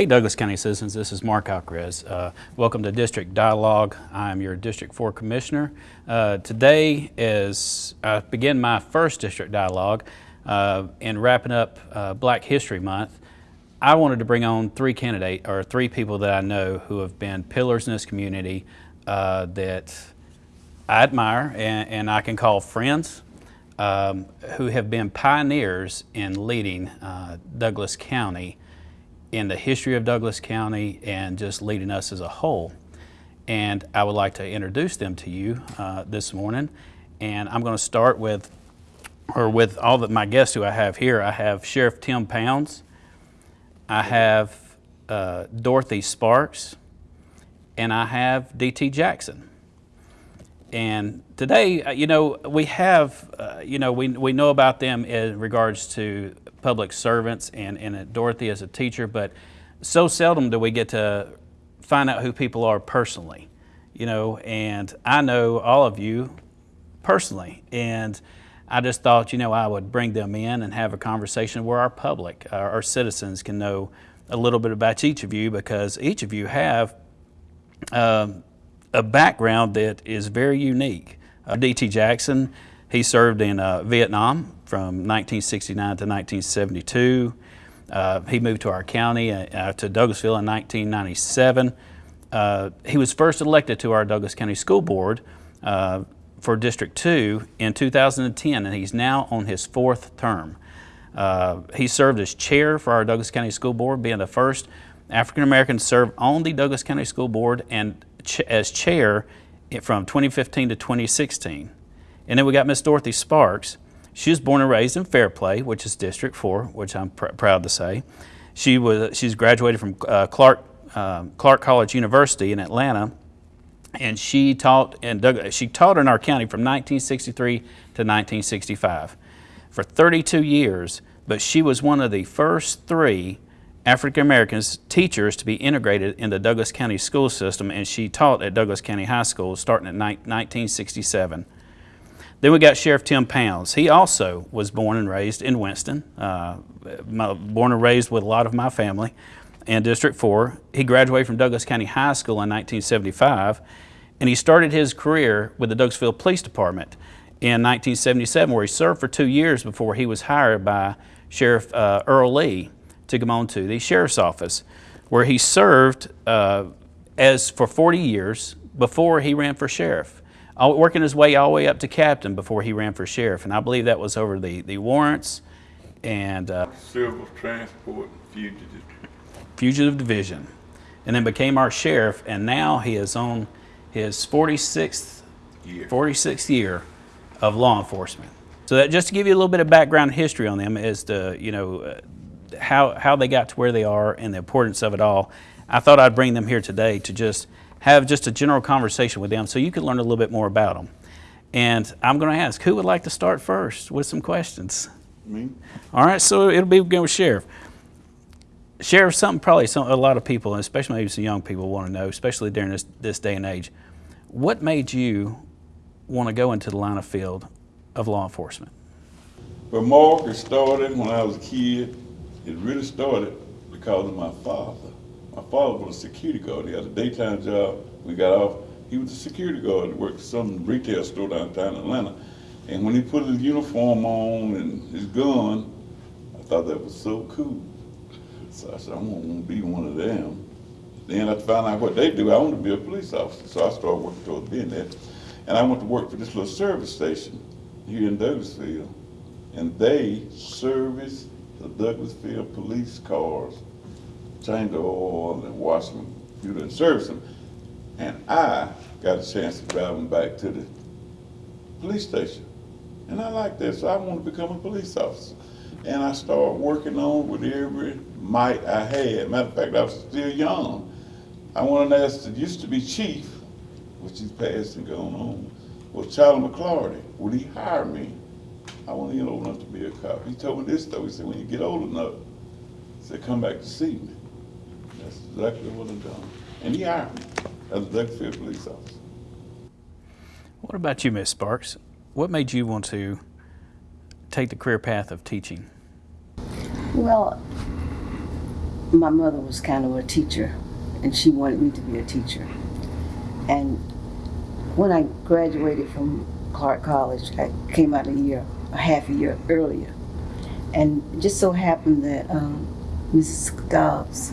Hey Douglas County citizens, this is Mark Alcarez. Uh, welcome to District Dialogue. I'm your District 4 Commissioner. Uh, today is I begin my first District Dialogue uh, in wrapping up uh, Black History Month. I wanted to bring on three candidate or three people that I know who have been pillars in this community uh, that I admire and, and, I can call friends um, who have been pioneers in leading uh, Douglas County in the history of Douglas County and just leading us as a whole. And I would like to introduce them to you uh, this morning. And I'm going to start with, or with all of my guests who I have here. I have Sheriff Tim Pounds. I have uh, Dorothy Sparks. And I have D.T. Jackson. And today, uh, you know, we have, uh, you know, we, we know about them in regards to public servants and, and Dorothy as a teacher, but so seldom do we get to find out who people are personally, you know, and I know all of you personally, and I just thought, you know, I would bring them in and have a conversation where our public, our, our citizens can know a little bit about each of you because each of you have um, a background that is very unique. Uh, D.T. Jackson, he served in uh, Vietnam from 1969 to 1972. Uh, he moved to our county, uh, to Douglasville in 1997. Uh, he was first elected to our Douglas County School Board uh, for District 2 in 2010, and he's now on his fourth term. Uh, he served as chair for our Douglas County School Board, being the first African American to serve on the Douglas County School Board and ch as chair from 2015 to 2016. And then we got Miss Dorothy Sparks. She was born and raised in Fairplay, which is District 4, which I'm pr proud to say. She was, she's graduated from uh, Clark, uh, Clark College University in Atlanta, and she taught, in she taught in our county from 1963 to 1965 for 32 years, but she was one of the first three African Americans teachers to be integrated in the Douglas County school system, and she taught at Douglas County High School starting in 1967. Then we got Sheriff Tim Pounds. He also was born and raised in Winston, uh, born and raised with a lot of my family in District 4. He graduated from Douglas County High School in 1975, and he started his career with the Douglasville Police Department in 1977, where he served for two years before he was hired by Sheriff uh, Earl Lee to come on to the Sheriff's Office, where he served uh, as for 40 years before he ran for Sheriff working his way all the way up to captain before he ran for sheriff. And I believe that was over the, the warrants and uh, Civil Transport Fugitive. Fugitive Division. And then became our sheriff. And now he is on his 46th year, 46th year of law enforcement. So that just to give you a little bit of background history on them is to, you know, uh, how, how they got to where they are and the importance of it all. I thought I'd bring them here today to just have just a general conversation with them so you can learn a little bit more about them. And I'm going to ask, who would like to start first with some questions? Me. All right, so it'll be going with Sheriff. Sheriff, something probably some, a lot of people, especially maybe some young people, want to know, especially during this, this day and age. What made you want to go into the line of field of law enforcement? Well, Mark, it started when I was a kid. It really started because of my father. My father was a security guard. He had a daytime job. We got off. He was a security guard. He worked at some retail store downtown Atlanta. And when he put his uniform on and his gun, I thought that was so cool. So I said, I'm gonna be one of them. Then I found out what they do. I wanted to be a police officer. So I started working towards being that. And I went to work for this little service station here in Douglasville. And they service the Douglasville police cars change the oil and wash them, you didn't service them. And I got a chance to drive them back to the police station. And I liked that, so I wanted to become a police officer. And I started working on with every might I had. Matter of fact, I was still young. I wanted to ask the used to be chief, which he's passed and gone on, was Charlie McClarty. Would he hire me? I wasn't even old enough to be a cop. He told me this though. He said, when you get old enough, he said, come back to see me. That's exactly what I've done. And he hired me as a Douglasville police officer. What about you, Miss Sparks? What made you want to take the career path of teaching? Well, my mother was kind of a teacher, and she wanted me to be a teacher. And when I graduated from Clark College, I came out a year, a half a year earlier. And just so happened that um, Mrs. Dobbs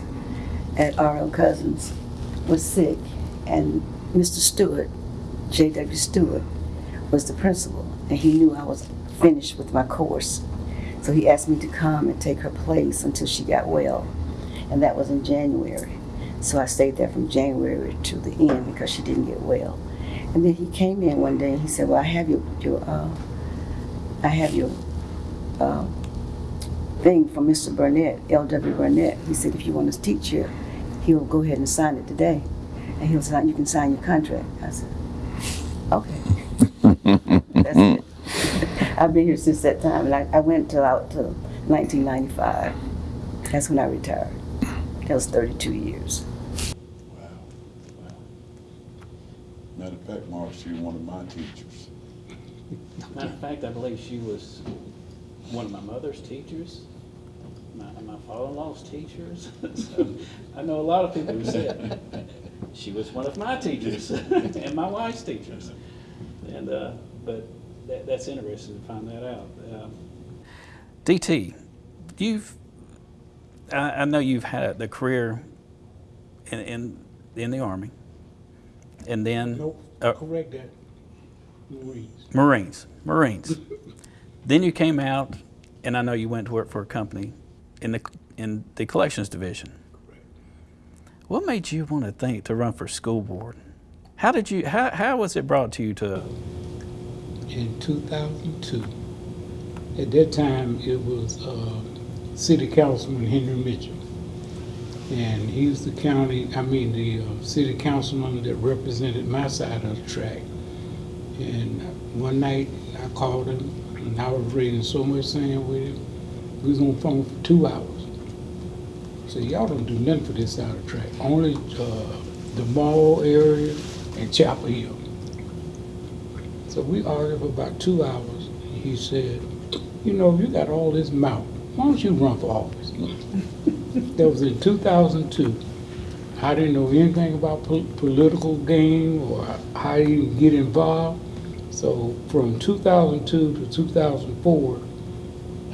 at R.L. Cousins was sick, and Mr. Stewart, J.W. Stewart, was the principal, and he knew I was finished with my course. So he asked me to come and take her place until she got well, and that was in January. So I stayed there from January to the end because she didn't get well. And then he came in one day and he said, "Well, I have your your uh, I have your uh, thing from Mr. Burnett, L.W. Burnett." He said, "If you want to teach here, he'll go ahead and sign it today, and he'll sign. You can sign your contract." I said, "Okay." That's it. I've been here since that time, and I, I went till out to 1995. That's when I retired. That was 32 years. Wow. Wow. Matter of fact, Mark, she was one of my teachers. Matter of fact, I believe she was one of my mother's teachers, my, my father-in-law's teachers. So, I know a lot of people who said, she was one of my teachers and my wife's teachers. And, uh, but that, that's interesting to find that out. Um, DT, you've, I, I know you've had the career in, in, in the Army, and then. Nope, uh, correct that. Marines. Marines, Marines. then you came out, and I know you went to work for a company in the in the collections division. Correct. What made you want to think to run for school board? How did you? How, how was it brought to you to? In 2002, at that time, it was uh, City Councilman Henry Mitchell. And he was the county, I mean, the uh, city councilman that represented my side of the track. And one night, I called him, and I was reading so much saying with him. We was on the phone for two hours. I said, y'all don't do nothing for this side of the track. Only uh, the mall area and Chapel Hill. So we argued for about two hours. He said, you know, you got all this mouth. Why don't you run for office? that was in 2002. I didn't know anything about pol- political game or how you get involved. So from 2002 to 2004,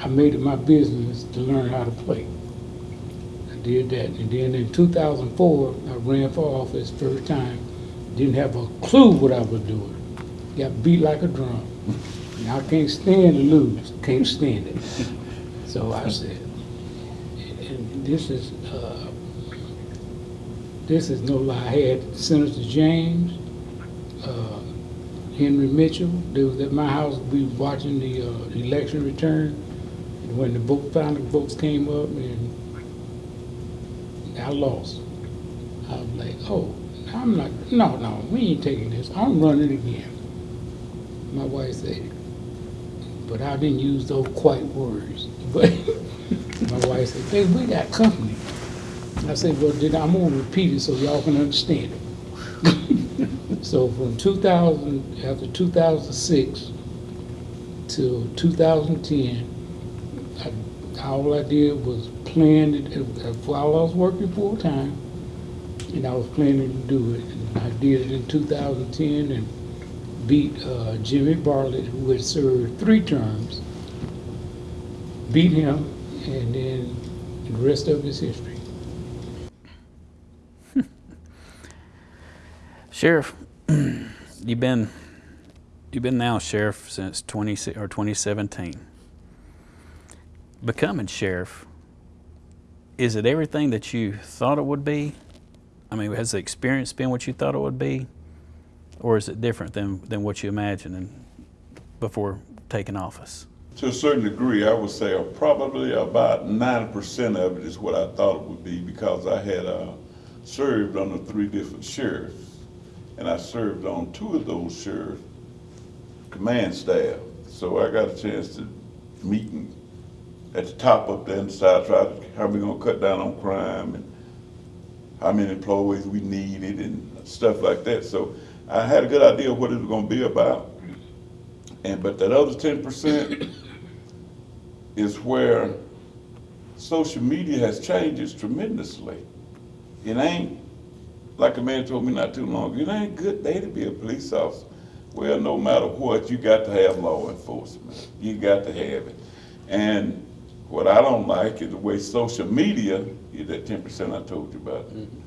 I made it my business to learn how to play. I did that. And then in 2004, I ran for office first time. Didn't have a clue what I was doing. Got beat like a drum. And I can't stand to lose. Can't stand it. So I said, and this is, uh, this is no lie. I had Senator James, uh, Henry Mitchell. They was at my house. We was watching the uh, election return. And when the final votes came up and I lost. I was like, oh, I'm not, no, no, we ain't taking this. I'm running again. My wife said, but I didn't use those quite words. But my wife said, babe, we got company. I said, well, then I'm gonna repeat it so y'all can understand it. So from 2000, after 2006 till 2010, I, all I did was plan it uh, while I was working full time, and I was planning to do it. And I did it in 2010 and beat uh, Jimmy Bartlett, who had served three terms. Beat him, and then the rest of his history. Sheriff, you've been you've been now sheriff since 20 or 2017. Becoming sheriff, is it everything that you thought it would be? I mean, has the experience been what you thought it would be, or is it different than than what you imagined before taking office? To a certain degree, I would say uh, probably about ninety percent of it is what I thought it would be because I had uh, served under three different sheriffs, and I served on two of those sheriff command staff. So I got a chance to meet and at the top up there inside, try to how we gonna cut down on crime and how many employees we needed and stuff like that. So I had a good idea of what it was gonna be about. And but that other ten percent is where social media has changed us tremendously. It ain't, like a man told me not too long ago, it ain't a good day to be a police officer. Well, no matter what, you got to have law enforcement. You got to have it. And what I don't like is the way social media, is that ten percent I told you about. Mm-hmm.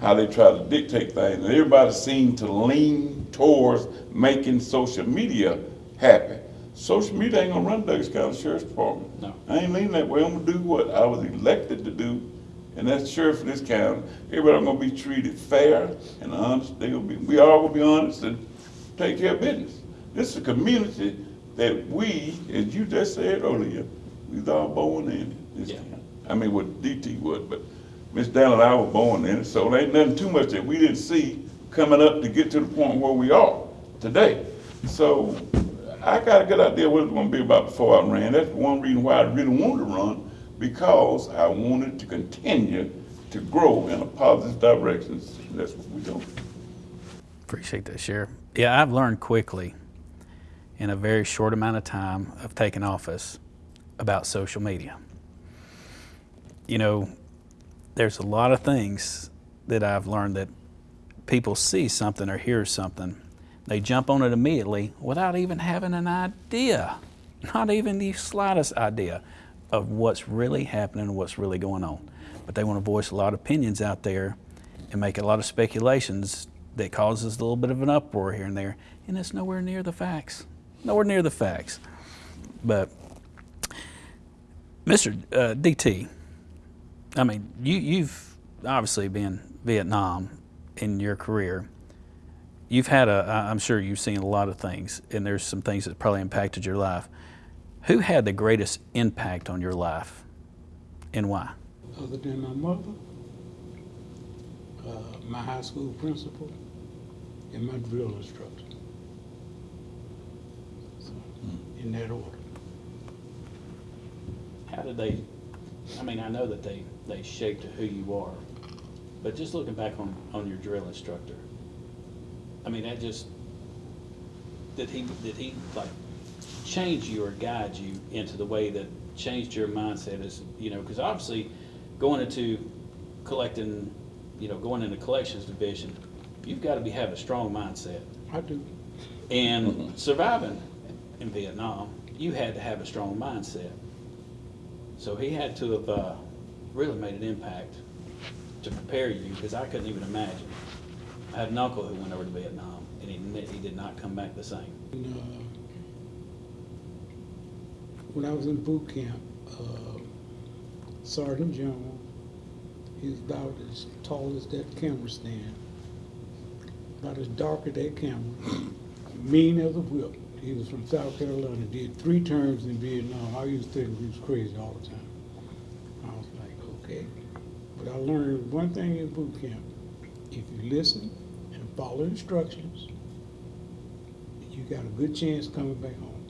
How they try to dictate things, and everybody seems to lean towards making social media happy. Social media ain't gonna run Douglas County Sheriff's Department. No. I ain't leaning that way, I'm gonna do what I was elected to do, and that's sheriff for this county. Everybody gonna be treated fair and honest, they gonna be, we all gonna be honest and take care of business. This is a community that we, as you just said earlier, we was all born in this Yeah. county. I mean, what DT would, but Miss Dallin and I were born in it, so there ain't nothing too much that we didn't see coming up to get to the point where we are today. So I got a good idea what it's gonna be about before I ran. That's one reason why I really wanted to run, because I wanted to continue to grow in a positive direction. That's what we do. Appreciate that, Sheriff. Yeah, I've learned quickly in a very short amount of time of taking office about social media. You know, there's a lot of things that I've learned that people see something or hear something, they jump on it immediately without even having an idea, not even the slightest idea of what's really happening and what's really going on. But they want to voice a lot of opinions out there and make a lot of speculations that causes a little bit of an uproar here and there, and it's nowhere near the facts. Nowhere near the facts. But Mr. Uh, DT, I mean, you, you've obviously been Vietnam in your career. You've had a, I'm sure you've seen a lot of things, and there's some things that probably impacted your life. Who had the greatest impact on your life, and why? Other than my mother, uh, my high school principal, and my drill instructor. So, in that order. How did they? I mean, I know that they they shaped who you are, but just looking back on on your drill instructor, I mean, that just did he did he like change you or guide you into the way that changed your mindset is, you know? Because obviously, going into collecting, you know, going into collections division, you've got to be have a strong mindset. I do. And surviving in Vietnam, you had to have a strong mindset. So he had to have uh, really made an impact to prepare you, because I couldn't even imagine. I had an uncle who went over to Vietnam, and he, he did not come back the same. And, uh, when I was in boot camp, uh, Sergeant Jones, he was about as tall as that camera stand, about as dark as that camera, mean as a whip. He was from South Carolina, did three terms in Vietnam. I used to think he was crazy all the time. I was like, okay. But I learned one thing in boot camp. If you listen and follow instructions, you got a good chance coming back home.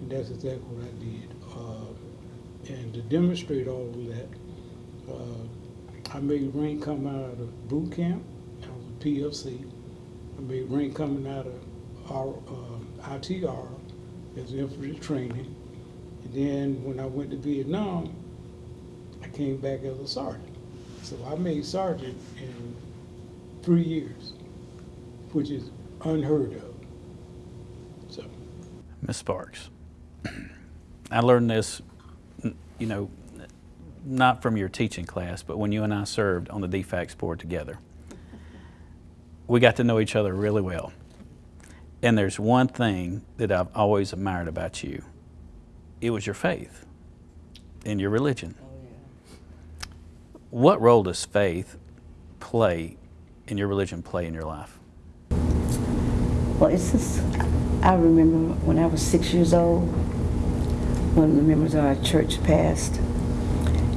And that's exactly what I did. Uh, and to demonstrate all of that, uh, I made rank come out of boot camp. I was a PFC. I made rank coming out of our uh, ITR as infantry training. And then when I went to Vietnam, I came back as a sergeant. So I made sergeant in three years, which is unheard of. So. Miss Sparks, I learned this, you know, not from your teaching class, but when you and I served on the DFACS board together. We got to know each other really well. And there's one thing that I've always admired about you. It was your faith and your religion. Oh, what role does faith play in your religion play in your life? Well, it's just, I remember when I was six years old, one of the members of our church passed,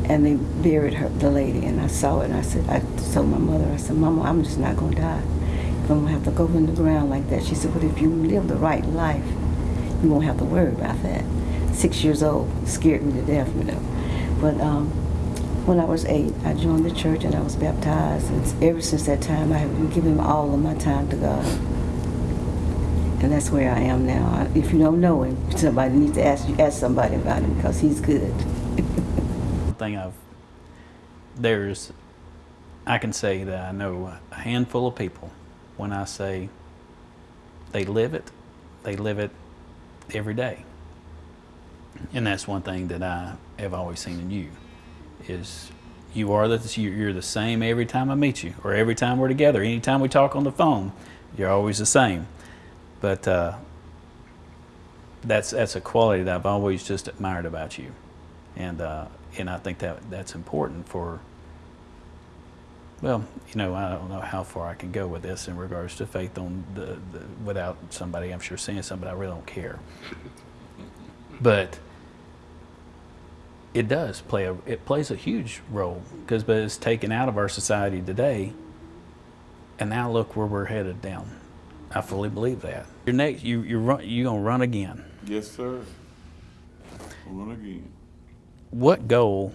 and they buried her, the lady, and I saw it, and I said, I told my mother, I said, Mama, I'm just not gonna die. If I'm gonna have to go in the ground like that. She said, but if you live the right life, you won't have to worry about that. Six years old, scared me to death, you know. But um, when I was eight, I joined the church and I was baptized, and ever since that time, I have been giving all of my time to God. And that's where I am now. If you don't know him, somebody needs to ask you, ask somebody about him because he's good. thing I've, there's, I can say that I know a handful of people when I say they live it, they live it every day. And that's one thing that I have always seen in you is you are the you- you're the same every time I meet you or every time we're together. Anytime we talk on the phone, you're always the same. But uh, that's that's a quality that I've always just admired about you, and uh, and I think that that's important for. Well, you know, I don't know how far I can go with this in regards to faith on the, the without somebody. I'm sure seeing somebody, I really don't care. But it does play a it plays a huge role because but it's taken out of our society today, and now look where we're headed down. I fully believe that. Your next, you you run, you gonna run again. Yes, sir. Run again. What goal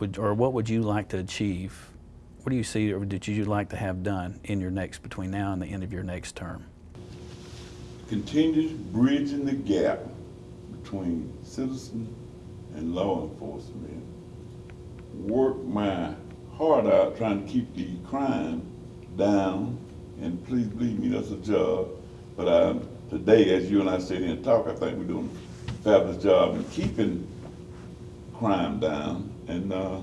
would or what would you like to achieve? What do you see or did you like to have done in your next between now and the end of your next term? Continue bridging the gap between citizen and law enforcement. Work my heart out trying to keep the crime down, and please believe me, that's a job. But uh, today, as you and I sit here and talk, I think we're doing a fabulous job in keeping crime down. And uh,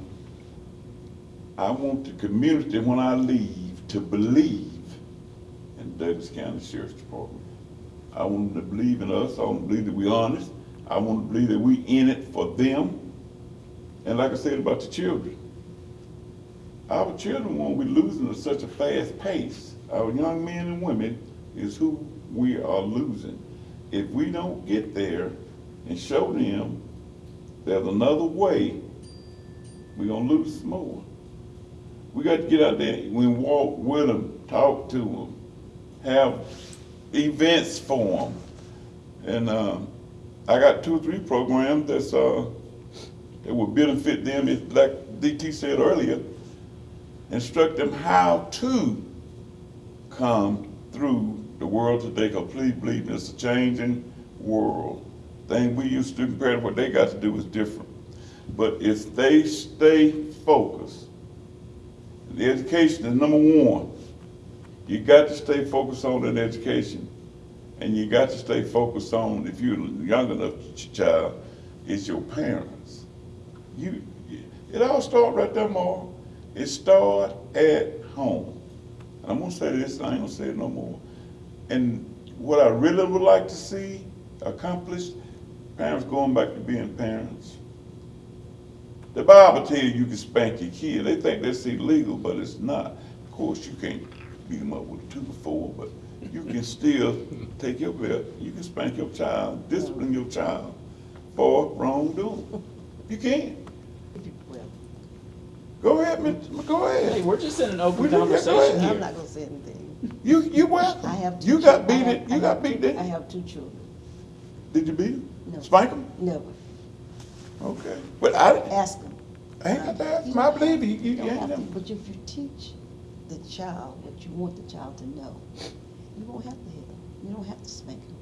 I want the community, when I leave, to believe in Douglas County Sheriff's Department. I want them to believe in us. I want them to believe that we're honest. I want them to believe that we're in it for them. And like I said about the children, our children won't be losing at such a fast pace. Our young men and women is who we are losing. If we don't get there and show them there's another way, we're gonna lose some more. We got to get out there, we walk with them, talk to them, have events for them. And um, I got two or three programs that's uh, that will benefit them. It's like DT said earlier, instruct them how to come through the world today. Me, it's a changing world. Thing we used to do compared to what they got to do is different. But if they stay focused, the education is number one. You got to stay focused on that education. And you got to stay focused on, if you're young enough ch- child, it's your parents. You, it all starts right there, Mark. It starts at home. And I'm gonna say this, I ain't gonna say it no more. And what I really would like to see accomplished, parents going back to being parents. The Bible tells you you can spank your kid. They think that's illegal, but it's not. Of course, you can't beat them up with two or four, but you can still take your belt. You can spank your child, discipline your child for wrongdoing. You can. Well, Go ahead, Mr. Go Hey, we're just in an open just- yeah, conversation ahead. I'm here. not gonna say anything. You you what? I have two. You got chil- beat I it. have- You I got have beat two- it. I have two children. Did you beat him? No. Spank him? Never. Okay. But I, Ask them. I ain't got to ask him. I believe you. You, You you don't ain't have to, never. but if you teach the child what you want the child to know, you won't have to hit them. You don't have to spank them.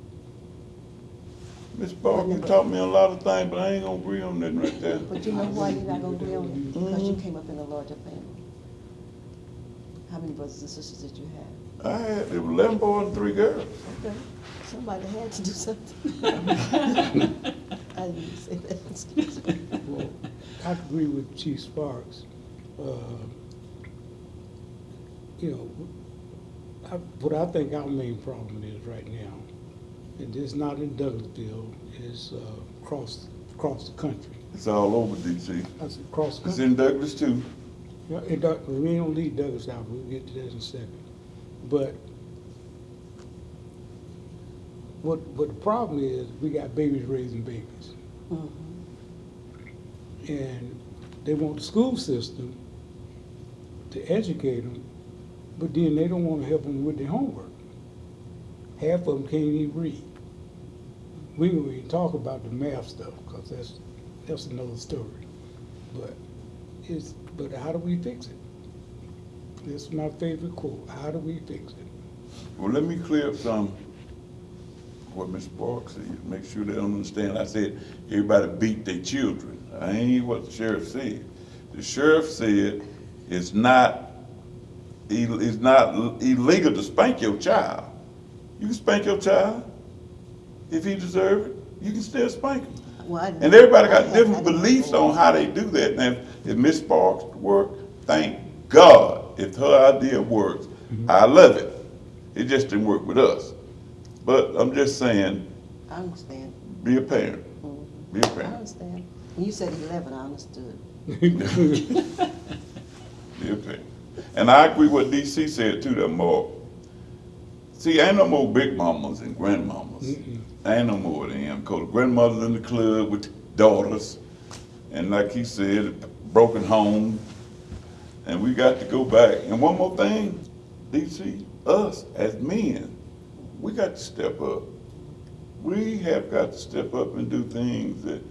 Miss Barker, you taught me a lot of things, but I ain't gonna agree on nothing right there. But you know why you're not gonna agree on it? Because you came up in a larger family. How many brothers and sisters did you have? I had there were eleven boys and three girls. Okay, somebody had to do something. I didn't say that, excuse me. Well, I agree with Chief Sparks. Uh, You know, I, what I think our main problem is right now, and it's not in Douglasville, it's uh, across, across the country. It's all over DC. I said, across the It's country. in Douglas too. Yeah, it, don't- we don't leave Douglas out, we'll get to that in a second. But what, what the problem is, we got babies raising babies. Mhm. And they want the school system to educate them, but then they don't want to help them with their homework. Half of them can't even read. We even talk about the math stuff, because that's, that's another story. But it's, but how do we fix it? This is my favorite quote, how do we fix it? Well, let me clear up some, what Ms. Parks said, make sure they understand. I said, everybody beat their children. I ain't what the sheriff said. the sheriff said it's not, it's not illegal to spank your child. You can spank your child if he deserve it. You can still spank him. Well, And everybody got had- different beliefs on how they do that. Now, if Miss Sparks work, thank God. If her idea works, mm-hmm. I love it. It just didn't work with us. But I'm just saying, I understand, be a parent. Mm-hmm. Be a parent. I understand. When you said eleven, I understood. Be a parent. And I agree what DT said too, that more. See, ain't no more big mamas and grandmamas. Ain't no more of them. Cause grandmothers in the club with daughters. And like he said, broken home. And we got to go back. And one more thing, DT, us as men, we got to step up. We have got to step up and do things that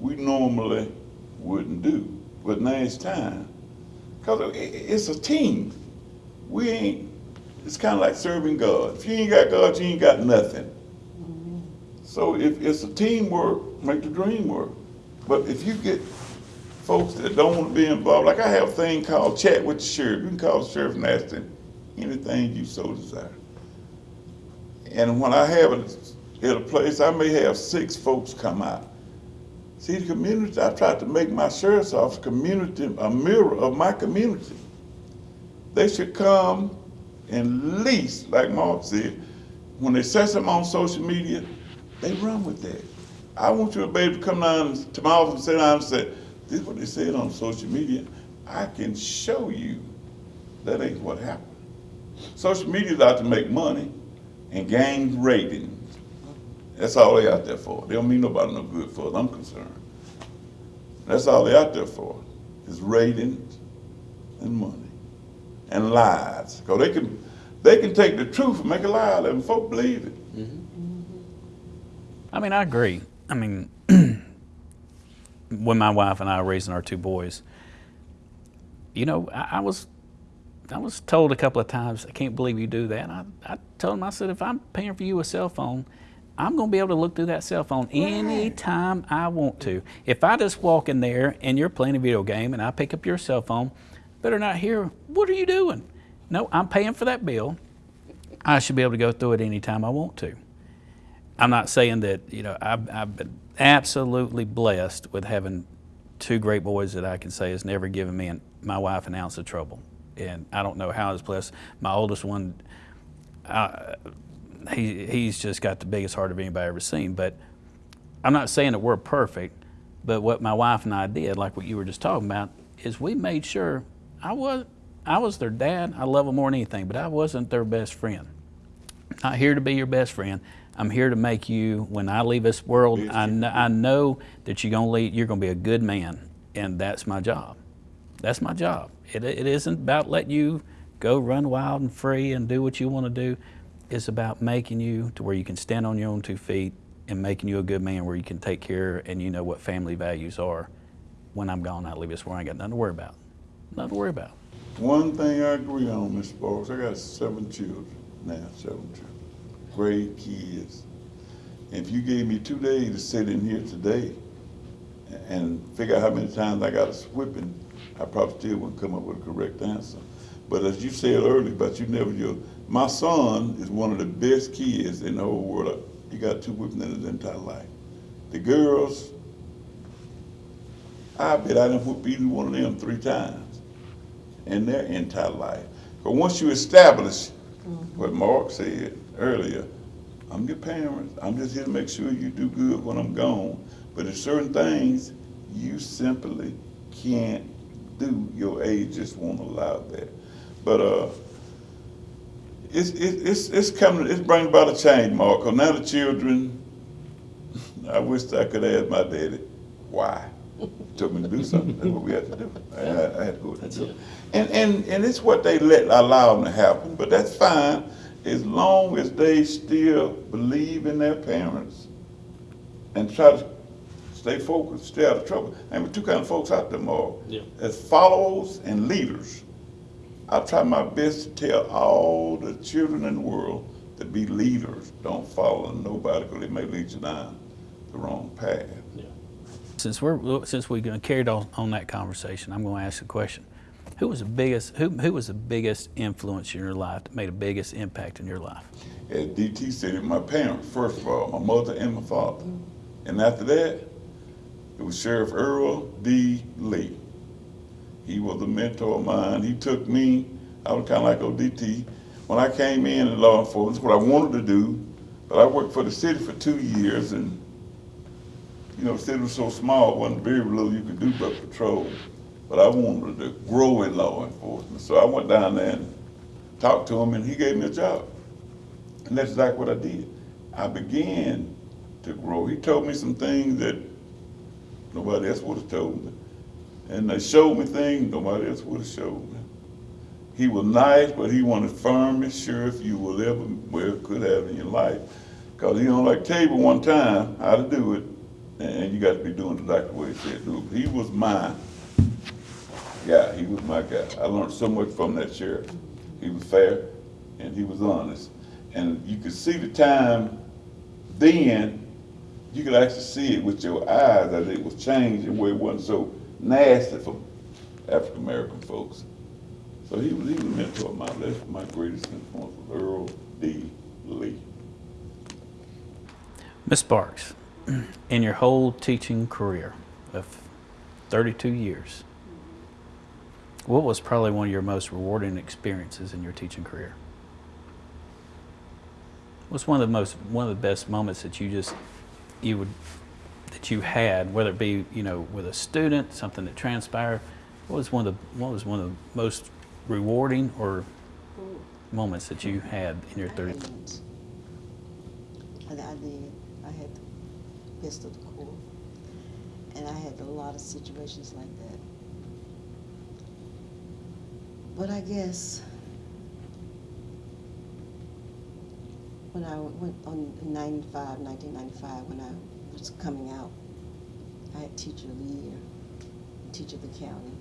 we normally wouldn't do. But now it's time. Cause i- i- it's a team. We ain't, it's kinda like serving God. If you ain't got God, you ain't got nothing. So if it's a teamwork, make the dream work. But if you get folks that don't wanna be involved, like I have a thing called Chat with the Sheriff. You can call the sheriff and ask him anything you so desire. And when I have it at a place, I may have six folks come out. See, the community, I tried to make my sheriff's office community, a mirror of my community. They should come and least, like Mark said, when they say something on social media, they run with that. I want you to be able to come down to my office and sit down and say, this is what they said on social media. I can show you that ain't what happened. Social media's out to make money and gain ratings. That's all they out there for. They don't mean nobody no good for, as I'm concerned. That's all they out there for, is ratings and money and lies. Cause they can, they can take the truth and make a lie out of it and folk believe it. Mm-hmm. I mean, I agree. I mean, when my wife and I were raising our two boys, you know, I, I was, I was told a couple of times, I can't believe you do that. I, I told them, I said, if I'm paying for you a cell phone, I'm going to be able to look through that cell phone anytime I want to. If I just walk in there and you're playing a video game and I pick up your cell phone, better not hear, what are you doing? No, I'm paying for that bill. I should be able to go through it anytime I want to. I'm not saying that, you know, I've, I've been absolutely blessed with having two great boys that I can say has never given me and my wife an ounce of trouble. And I don't know how I was blessed. My oldest one, uh, he, he's just got the biggest heart of anybody I've ever seen. But I'm not saying that we're perfect, but what my wife and I did, like what you were just talking about, is we made sure I was, I was their dad. I love them more than anything, but I wasn't their best friend not here to be your best friend. I'm here to make you, when I leave this world, I, kn- I know that you're gonna lead, you're gonna be a good man, and that's my job. That's my job. It, it isn't about letting you go run wild and free and do what you want to do. It's about making you to where you can stand on your own two feet and making you a good man where you can take care and you know what family values are. When I'm gone, I leave this world, I ain't got nothing to worry about. Nothing to worry about. One thing I agree on, Mr. Sparks, I got seven children now, seven children, great kids. If you gave me two days to sit in here today and figure out how many times I got a whipping, I probably still wouldn't come up with a correct answer. But as you said earlier, but you never, you, my son is one of the best kids in the whole world. He got two whippings in his entire life. The girls, I bet I didn't whoop either one of them three times in their entire life. But once you establish what Mark said earlier, I'm your parent. I'm just here to make sure you do good when I'm gone. But there's certain things you simply can't do. Your age just won't allow that. But uh, it's it's it's coming. It's bringing about a change, Mark. 'cause now the children. I wish I could ask my daddy why. Told me to do something. That's what we had to do. I, I, I had to go and do it. And, and, and it's what they let allow them to happen, but that's fine as long as they still believe in their parents and try to stay focused, stay out of trouble. And two kind of folks out there, Mark. Yeah. As followers and leaders. I try my best to tell all the children in the world to be leaders. Don't follow nobody because they may lead you down the wrong path. Since we're, since we're gonna carry on, on that conversation, I'm gonna ask a question. Who was the biggest, who, who was the biggest influence in your life, that made the biggest impact in your life? At DT City, my parents, first of all, my mother and my father. And after that, it was Sheriff Earl D. Lee. He was a mentor of mine. He took me, I was kind of like ODT. When I came in in law enforcement, what I wanted to do, but I worked for the city for two years and, you know, the city was so small, it wasn't very little you could do but patrol. But I wanted to grow in law enforcement, so I went down there and talked to him and he gave me a job. And that's exactly what I did. I began to grow. He told me some things that nobody else would have told me. And they showed me things nobody else would have showed me. He was nice, but he wanted firm and sure if you will ever, well, could have in your life. Cause he don't like tell one time how to do it, and you got to be doing exactly what he said do. He was my guy, he was my guy. I learned so much from that sheriff. He was fair, and he was honest. And you could see the time then, you could actually see it with your eyes as it was changing where it wasn't so nasty for African American folks. So he was, he was a mentor of mine. That's my greatest influence was Earl D. Lee. Ms. Sparks, in your whole teaching career of 32 years, what was probably one of your most rewarding experiences in your teaching career? What's one of the most, one of the best moments that you just, you would, that you had, whether it be, you know, with a student, something that transpired? What was one of the, what was one of the most rewarding or moments that you had in your 30? didn't. I, I did. I had of the Corps. And I had a lot of situations like that. But I guess when I went on in 95, 1995, when I was coming out, I had teacher of the year, teacher of the county,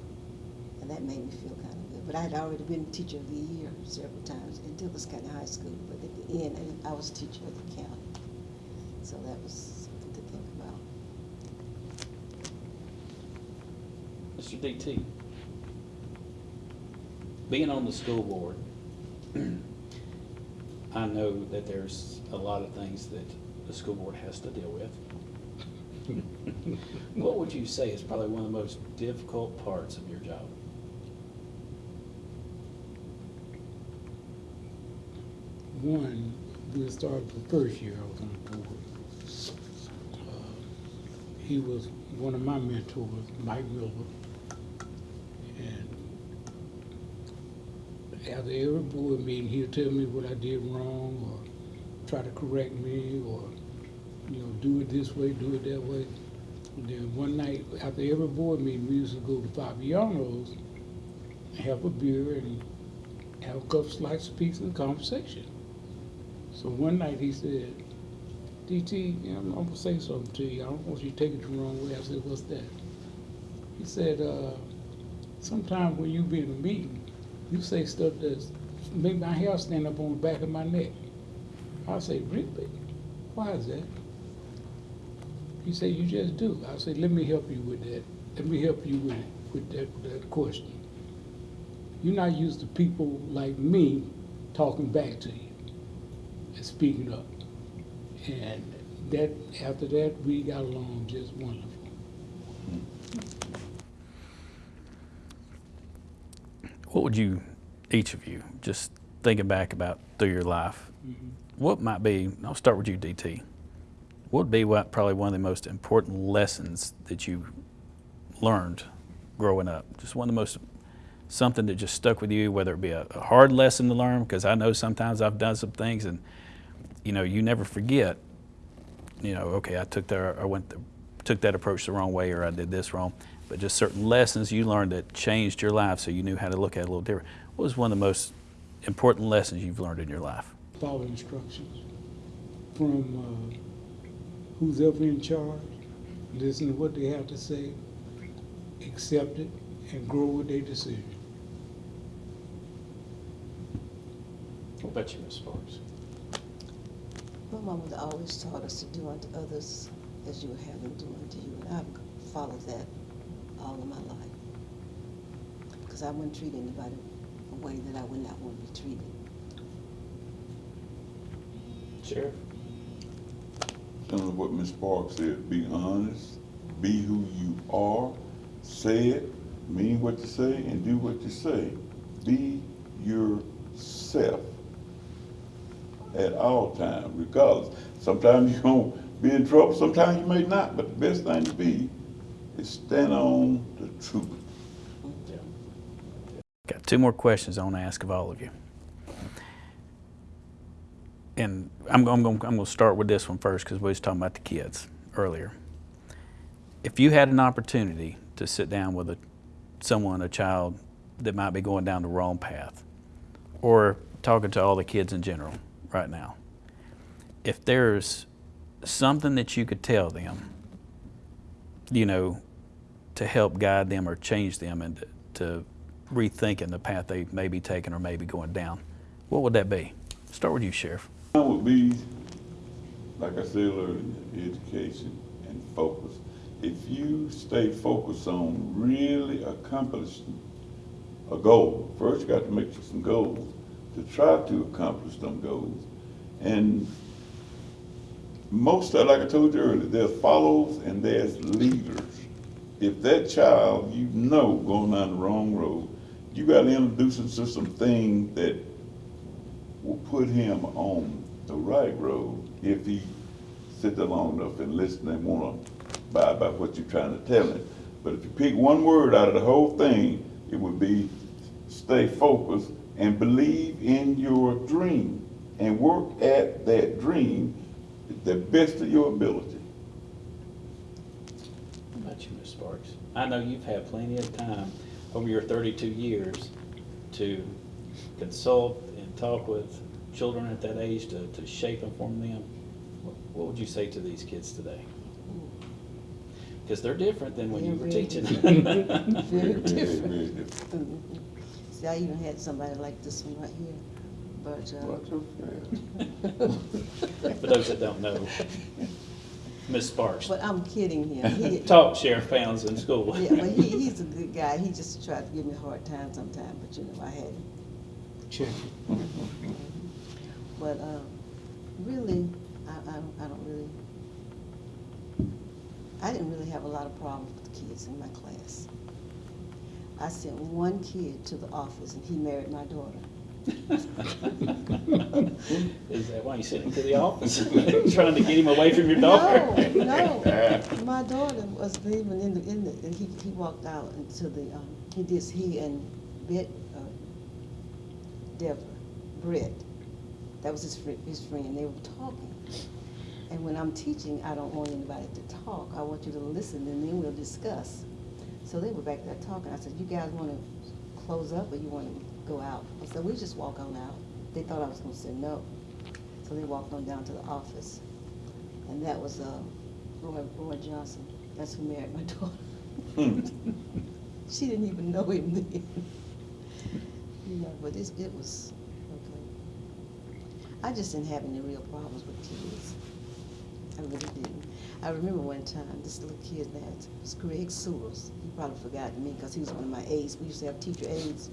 and that made me feel kind of good. But I had already been teacher of the year several times at Douglas County High School, but at the end, I was teacher of the county. So that was something to think about. Mr. DT, being on the school board, I know that there's a lot of things that the school board has to deal with. What would you say is probably one of the most difficult parts of your job? One, we'll start with the first year I was on the board. Uh, He was one of my mentors, Mike Miller. And after every board meeting, he'll tell me what I did wrong or try to correct me or, you know, do it this way, do it that way. And then one night, after every board meeting, we used to go to Fabiano's, have a beer and have a couple slices of pizza and conversation. So one night he said, DT, I'm gonna say something to you. I don't want you to take it the wrong way. I said, what's that? He said, uh, sometimes when you be in a meeting, you say stuff that's make my hair stand up on the back of my neck. I say, really? Why is that? He said, you just do. I said, let me help you with that. Let me help you with, with that, that question. You're not used to people like me talking back to you and speaking up. And that, after that, we got along just wonderful. Hmm. What would you, each of you, just thinking back about through your life, mm-hmm. what might be, I'll start with you, DT. What would be what, probably one of the most important lessons that you learned growing up? Just one of the most, something that just stuck with you, whether it be a, a hard lesson to learn, because I know sometimes I've done some things and, you know, you never forget, you know, okay, I took that, I went, the, took that approach the wrong way or I did this wrong. But just certain lessons you learned that changed your life so you knew how to look at it a little different. What was one of the most important lessons you've learned in your life? Follow instructions from uh, who's ever in charge, listen to what they have to say, accept it, and grow with their decision. What about you, Ms. Sparks? My mama always taught us to do unto others as you would have them do unto you. And I've followed that all of my life. Because I wouldn't treat anybody a way that I would not want to be treated. Sheriff? Similar to what Ms. Sparks said, be honest, be who you are, say it, mean what you say, and do what you say. Be yourself at all times, regardless. Sometimes you're gonna be in trouble, sometimes you may not, but the best thing to be is stand on the truth. Got two more questions I want to ask of all of you. And I'm, I'm going, I'm going to start with this one first because we was talking about the kids earlier. If you had an opportunity to sit down with a, someone, a child that might be going down the wrong path, or talking to all the kids in general right now, if there's something that you could tell them, you know, to help guide them or change them and to rethinking the path they may be taking or may be going down, what would that be? Start with you, Sheriff. Mine would be, like I said earlier, education and focus. If you stay focused on really accomplishing a goal, first you got to make some goals to try to accomplish them goals. And most like I told you earlier, there's follows and there's leaders. If that child you know going down the wrong road, you got to introduce him to some things that will put him on the right road if he sit there long enough and listen and wanna abide by what you're trying to tell him. But if you pick one word out of the whole thing, it would be stay focused and believe in your dream and work at that dream the best of your ability. How about you, Ms. I know you've had plenty of time over your 32 years to consult and talk with children at that age to, to shape and form them. What- What would you say to these kids today? Because they're different than when you were They're teaching. very Very Very, different. very different. See, I even had somebody like this one right here, but, uh, Watch For those that don't know, Ms. Sparks. but I'm kidding him. He- Taught Sheriff Pounds in school. Yeah, but he, he's a good guy. He just tried to give me a hard time sometimes, but you know, I had him. Check. But, uh, really, I, I, don't- I don't really, I didn't really have a lot of problems with the kids in my class. I sent one kid to the office and he married my daughter. Is that why you sent him to the office? Trying to get him away from your daughter? No, no. My daughter was even in the, in the, and he, he walked out into the, um, he did, he and Bet, uh, Deborah, Brett, that was his friend, his friend, they were talking. And when I'm teaching, I don't want anybody to talk, I want you to listen and then we'll discuss. So they were back there talking, I said, you guys wanna close up or you wanna go out? I said, we just walk on out. They thought I was gonna say no. So they walked on down to the office. And that was, uh, Roy, Roy Johnson, that's who married my daughter. She didn't even know him then. Know, but it's, it was, okay. I just didn't have any real problems with kids. I really didn't. I remember one time, this little kid that was Greg Sewells. He probably forgot me because he was one of my aides. We used to have teacher aides.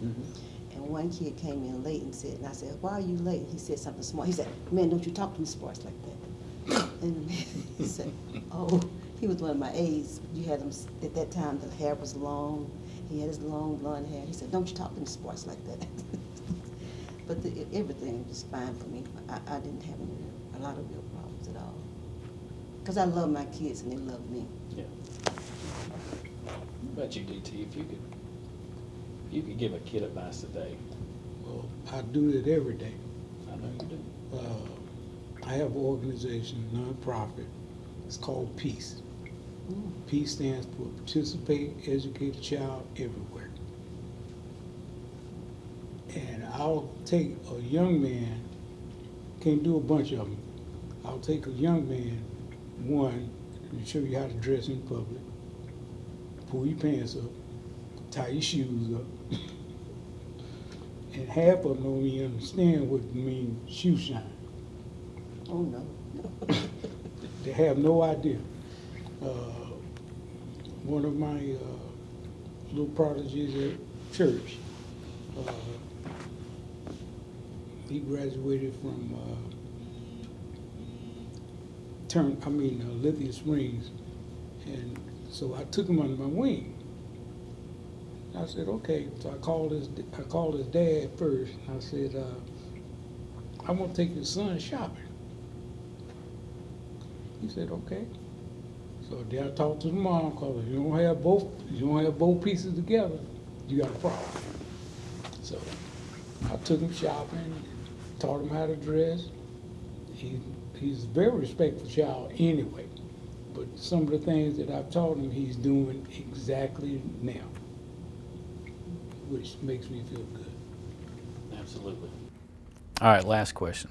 And one kid came in late and said, and I said, why are you late? He said something smart. He said, man, don't you talk to me Sparks like that. And he said, oh, he was one of my aides. You had him, at that time, the hair was long. He had his long blonde hair. He said, don't you talk to me Sparks like that. But the, everything was fine for me. I, I didn't have any, a lot of real problems at all. Because I love my kids and they love me. Yeah. What about you, DT, if you could, you could give a kid advice today, Well, I do it every day. I know you do. Uh, I have an organization, nonprofit, it's called Peace. Mm. Peace stands for Participate, Educate a Child Everywhere. And I'll take a young man, can't do a bunch of them. I'll take a young man, one, and show you how to dress in public. Pull your pants up, tie your shoes up. And half of them don't even understand what it means shoe shine. Oh, no. They have no idea. Uh, one of my uh, little prodigies at church. Uh, He graduated from uh, Turn, I mean uh, Lithia Springs, and so I took him under my wing. I said, okay. So I called his, I called his dad first. I said, uh, I want to take your son shopping. He said, okay. So then I talked to the mom, cause you don't have both, you don't have both pieces together, you got a problem. So I took him shopping, taught him how to dress. He, he's a very respectful child anyway, but some of the things that I've taught him, he's doing exactly now, which makes me feel good. Absolutely. All right, last question.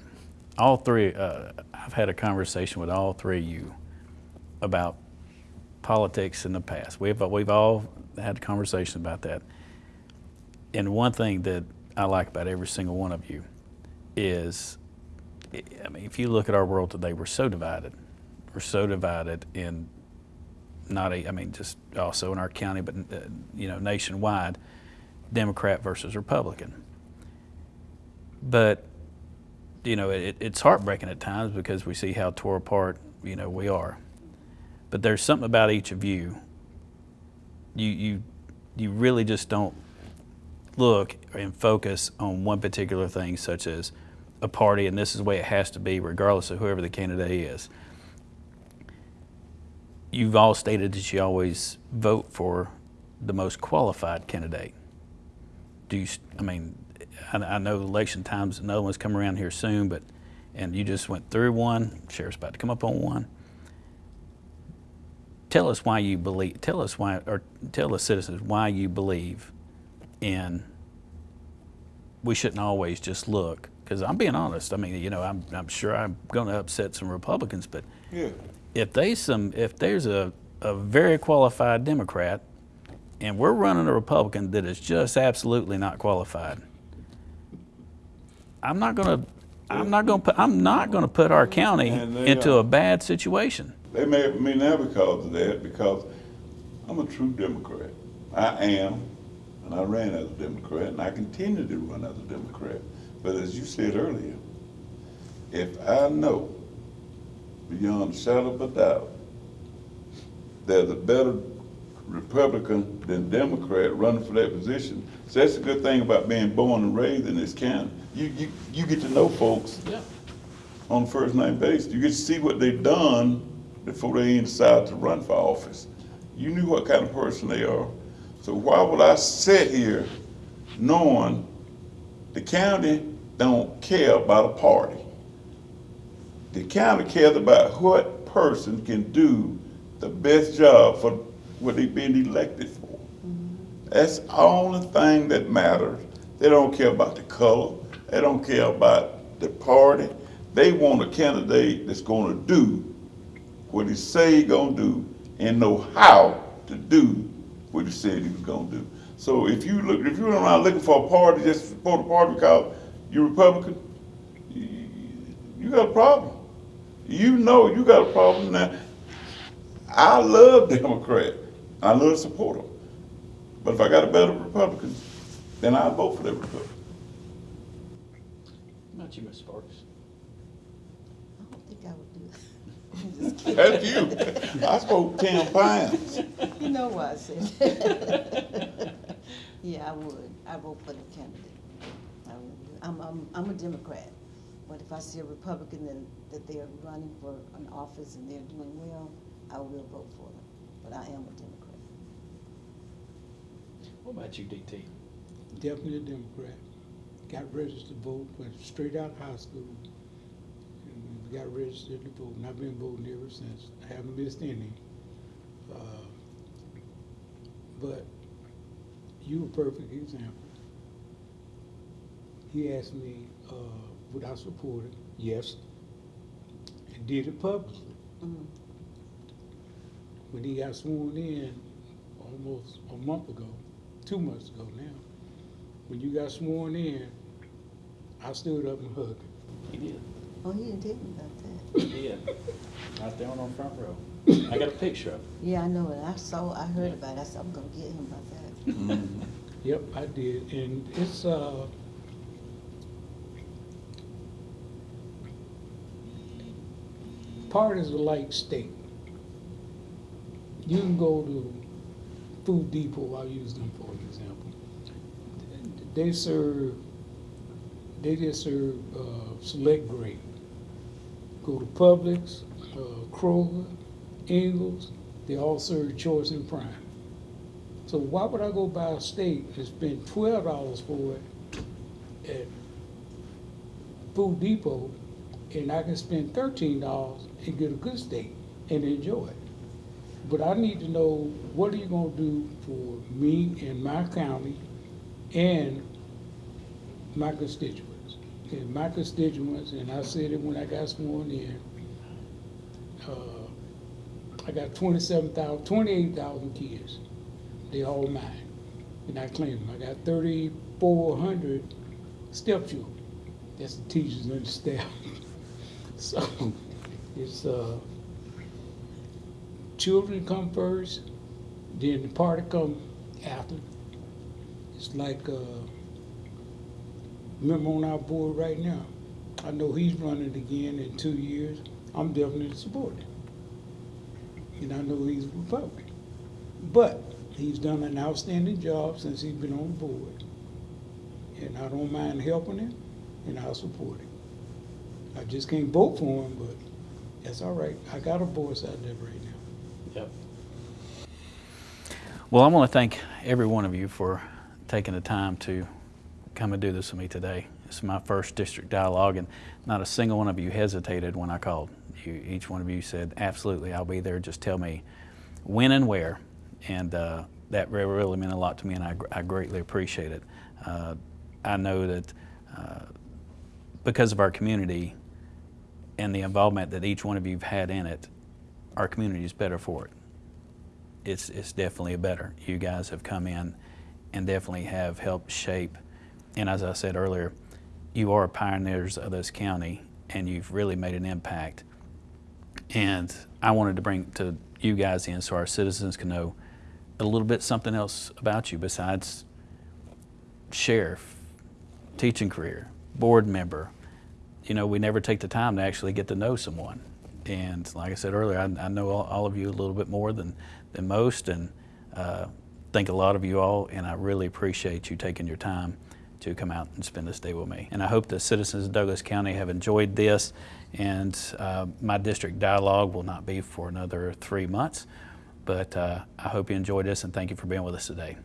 All three, uh, I've had a conversation with all three of you about politics in the past. We've, we've all had a conversation about that. And one thing that I like about every single one of you is, I mean, if you look at our world today, we're so divided. We're so divided in not a, I mean, just also in our county, but, uh, you know, nationwide, Democrat versus Republican. But, you know, it, it's heartbreaking at times because we see how tore apart, you know, we are. But there's something about each of you. You, you, you really just don't look and focus on one particular thing, such as a party, and this is the way it has to be, regardless of whoever the candidate is. You've all stated that you always vote for the most qualified candidate. Do you, I mean, I, I know election times, another one's coming around here soon, but, and you just went through one, sheriff's about to come up on one. Tell us why you believe, tell us why, or tell the citizens why you believe in, we shouldn't always just look, because I'm being honest, I mean, you know, I'm, I'm sure I'm gonna upset some Republicans, but Yeah, if they some, if there's a, a very qualified Democrat and we're running a Republican that is just absolutely not qualified, I'm not gonna, I'm not gonna put, I'm not gonna put our county they into a bad situation. they may me now because of that, because I'm a true Democrat. I am, and I ran as a Democrat, and I continue to run as a Democrat. But as you said earlier, if I know beyond a shadow of a doubt there's a better Republican than Democrat running for that position, so that's a good thing about being born and raised in this county. You, you, you get to know folks Yeah. on first name basis. You get to see what they've done before they even decide to run for office. You knew what kind of person they are. So why would I sit here knowing the county don't care about a party? The county cares about what person can do the best job for what they've been elected for. That's the only thing that matters. They don't care about the color. They don't care about the party. They want a candidate that's gonna do what he say he gonna do and know how to do what he said he was gonna do. So if you look, if you're around looking for a party just to support a party because you're Republican, you, you got a problem. You know you got a problem now. I love Democrat. I love to support them. But if I got a better Republican, then I vote for that Republican. Not you, Ms. Sparks. I don't think I would do that. I'm just kidding. That's you. I spoke ten pounds. You know why I said that. Yeah, I would. I vote for the candidate. I would. I'm, I'm, I'm a Democrat. But if I see a Republican that, that they're running for an office and they're doing well, I will vote for them. But I am a Democrat. What about you, DT? Definitely a Democrat. Got registered to vote, went straight out of high school. And got registered to vote, and I've been voting ever since. I haven't missed any. Uh, But you a perfect example. He asked me, uh, would I support it? Yes. And did it publicly. Mhm. When he got sworn in almost a month ago, two months ago now, when you got sworn in, I stood up and hugged him. He did. Oh, he didn't tell me about that. He did. Right there on the front row. I got a picture of it. Yeah, I know it. I saw, I heard about it. I said, I'm gonna get him about that. Mhm. Yep, I did, and it's, uh, part is a like steak. You can go to Food Depot, I'll use them for an example. They serve, they just serve, uh, select grade. Go to Publix, uh, Kroger, Ingles, they all serve choice and prime. So why would I go buy a steak and spend twelve dollars for it at Food Depot, and I can spend thirteen dollars and get a good steak and enjoy it? But I need to know, what are you gonna do for me and my county and my constituents? And my constituents, and I said it when I got sworn in, uh, I got twenty-seven thousand, twenty-eight thousand kids they all mine, and I claim them. I got thirty-four hundred stepchildren. That's the teachers and the staff. So, it's, uh, children come first, then the party come after. It's like, uh, remember on our board right now, I know he's running again in two years. I'm definitely supporting him. And I know he's Republican. But he's done an outstanding job since he's been on the board. And I don't mind helping him, and I'll support him. I just can't vote for him, but that's all right. I got a voice out there right now. Yep. Well, I want to thank every one of you for taking the time to come and do this with me today. This is my first district dialogue, and not a single one of you hesitated when I called. You, each one of you said, absolutely, I'll be there. Just tell me when and where. And uh, that really, meant a lot to me, and I, I greatly appreciate it. Uh, I know that uh, because of our community and the involvement that each one of you have had in it, our community is better for it. It's, it's definitely a better. You guys have come in and definitely have helped shape. And as I said earlier, you are pioneers of this county and you've really made an impact. And I wanted to bring to you guys in so our citizens can know a little bit something else about you besides sheriff, teaching career, board member. You know, we never take the time to actually get to know someone. And like I said earlier, I, I know all, all of you a little bit more than, than most and uh, think a lot of you all, and I really appreciate you taking your time to come out and spend this day with me. And I hope the citizens of Douglas County have enjoyed this, and uh, my district dialogue will not be for another three months. But uh, I hope you enjoyed this, and thank you for being with us today.